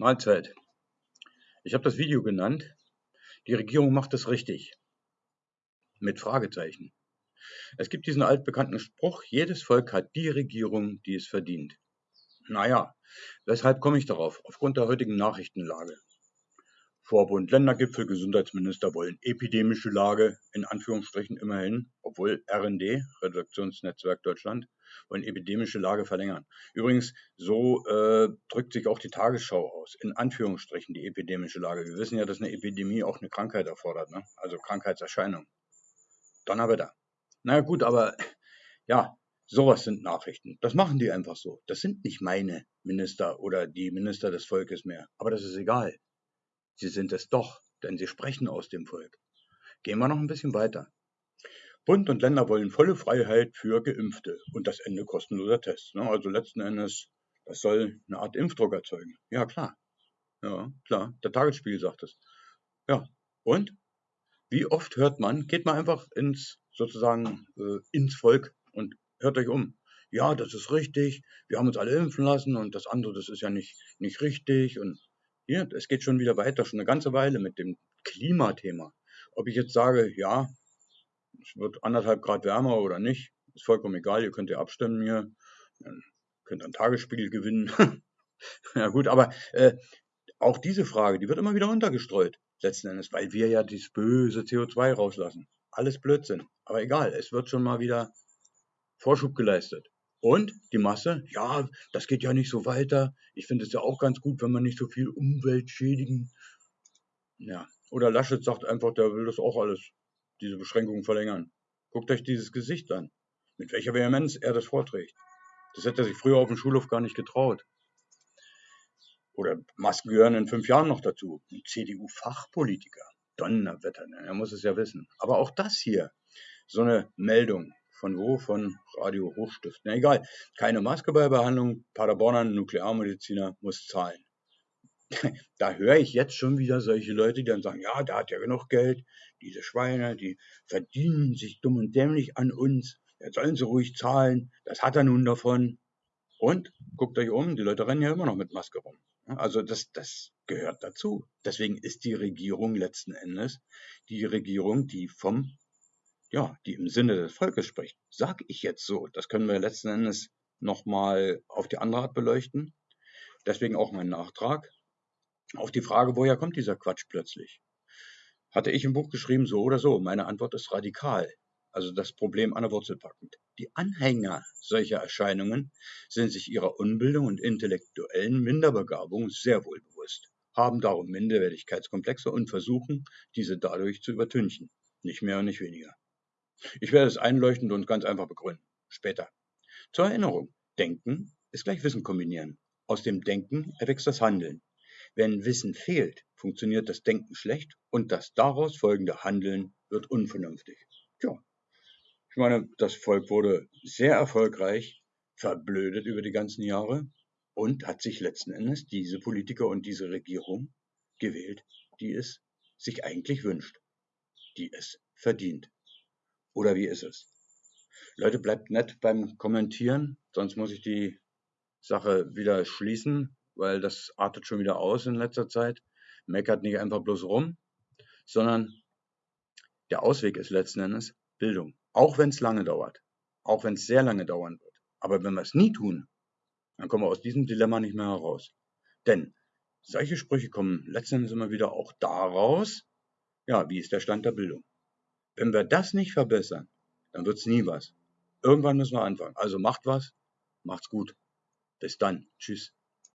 Mahlzeit. Ich habe das Video genannt. Die Regierung macht es richtig. Mit Fragezeichen. Es gibt diesen altbekannten Spruch, jedes Volk hat die Regierung, die es verdient. Naja, weshalb komme ich darauf? Aufgrund der heutigen Nachrichtenlage. Vorbund-Ländergipfel, Gesundheitsminister wollen epidemische Lage, in Anführungsstrichen immerhin, obwohl RND, Redaktionsnetzwerk Deutschland, wollen epidemische Lage verlängern. Übrigens, so äh, drückt sich auch die Tagesschau aus, in Anführungsstrichen die epidemische Lage. Wir wissen ja, dass eine Epidemie auch eine Krankheit erfordert, ne? also Krankheitserscheinung. Donnerwetter. Na gut, aber ja, sowas sind Nachrichten. Das machen die einfach so. Das sind nicht meine Minister oder die Minister des Volkes mehr. Aber das ist egal. Sie sind es doch, denn sie sprechen aus dem Volk. Gehen wir noch ein bisschen weiter. Bund und Länder wollen volle Freiheit für Geimpfte und das Ende kostenloser Tests. Ne? Also letzten Endes, das soll eine Art Impfdruck erzeugen. Ja, klar. Ja, klar. Der Tagesspiegel sagt es. Ja. Und? Wie oft hört man, geht man einfach ins, sozusagen, äh, ins Volk und hört euch um. Ja, das ist richtig. Wir haben uns alle impfen lassen und das andere, das ist ja nicht, nicht richtig und hier, es geht schon wieder weiter, schon eine ganze Weile mit dem Klimathema. Ob ich jetzt sage, ja, es wird anderthalb Grad wärmer oder nicht, ist vollkommen egal, ihr könnt ja abstimmen hier, Dann könnt einen Tagesspiegel gewinnen. ja gut, aber äh, auch diese Frage, die wird immer wieder untergestreut, letzten Endes, weil wir ja dieses böse CO2 rauslassen. Alles Blödsinn. Aber egal, es wird schon mal wieder Vorschub geleistet. Und die Masse, ja, das geht ja nicht so weiter. Ich finde es ja auch ganz gut, wenn man nicht so viel Umwelt schädigen. Ja, oder Laschet sagt einfach, der will das auch alles, diese Beschränkungen verlängern. Guckt euch dieses Gesicht an, mit welcher Vehemenz er das vorträgt. Das hätte er sich früher auf dem Schulhof gar nicht getraut. Oder Masken gehören in fünf Jahren noch dazu. Ein CDU-Fachpolitiker. Donnerwetter, er muss es ja wissen. Aber auch das hier, so eine Meldung, von wo? Von Radio Hochstift. Na egal. Keine Maske bei Behandlung. Paderborner Nuklearmediziner muss zahlen. da höre ich jetzt schon wieder solche Leute, die dann sagen, ja, der hat ja genug Geld. Diese Schweine, die verdienen sich dumm und dämlich an uns. Jetzt sollen sie ruhig zahlen. Das hat er nun davon. Und guckt euch um, die Leute rennen ja immer noch mit Maske rum. Also das, das gehört dazu. Deswegen ist die Regierung letzten Endes die Regierung, die vom ja, die im Sinne des Volkes spricht, sag ich jetzt so. Das können wir letzten Endes nochmal auf die andere Art beleuchten. Deswegen auch mein Nachtrag auf die Frage, woher kommt dieser Quatsch plötzlich? Hatte ich im Buch geschrieben, so oder so. Meine Antwort ist radikal. Also das Problem an der Wurzel packend. Die Anhänger solcher Erscheinungen sind sich ihrer Unbildung und intellektuellen Minderbegabung sehr wohl bewusst, haben darum Minderwertigkeitskomplexe und versuchen, diese dadurch zu übertünchen. Nicht mehr und nicht weniger. Ich werde es einleuchtend und ganz einfach begründen. Später. Zur Erinnerung. Denken ist gleich Wissen kombinieren. Aus dem Denken erwächst das Handeln. Wenn Wissen fehlt, funktioniert das Denken schlecht und das daraus folgende Handeln wird unvernünftig. Tja, ich meine, das Volk wurde sehr erfolgreich verblödet über die ganzen Jahre und hat sich letzten Endes diese Politiker und diese Regierung gewählt, die es sich eigentlich wünscht, die es verdient. Oder wie ist es? Leute, bleibt nett beim Kommentieren, sonst muss ich die Sache wieder schließen, weil das artet schon wieder aus in letzter Zeit. Meckert nicht einfach bloß rum, sondern der Ausweg ist letzten Endes Bildung. Auch wenn es lange dauert. Auch wenn es sehr lange dauern wird. Aber wenn wir es nie tun, dann kommen wir aus diesem Dilemma nicht mehr heraus. Denn solche Sprüche kommen letzten Endes immer wieder auch daraus, ja, wie ist der Stand der Bildung? Wenn wir das nicht verbessern, dann wird es nie was. Irgendwann müssen wir anfangen. Also macht was, macht's gut. Bis dann. Tschüss.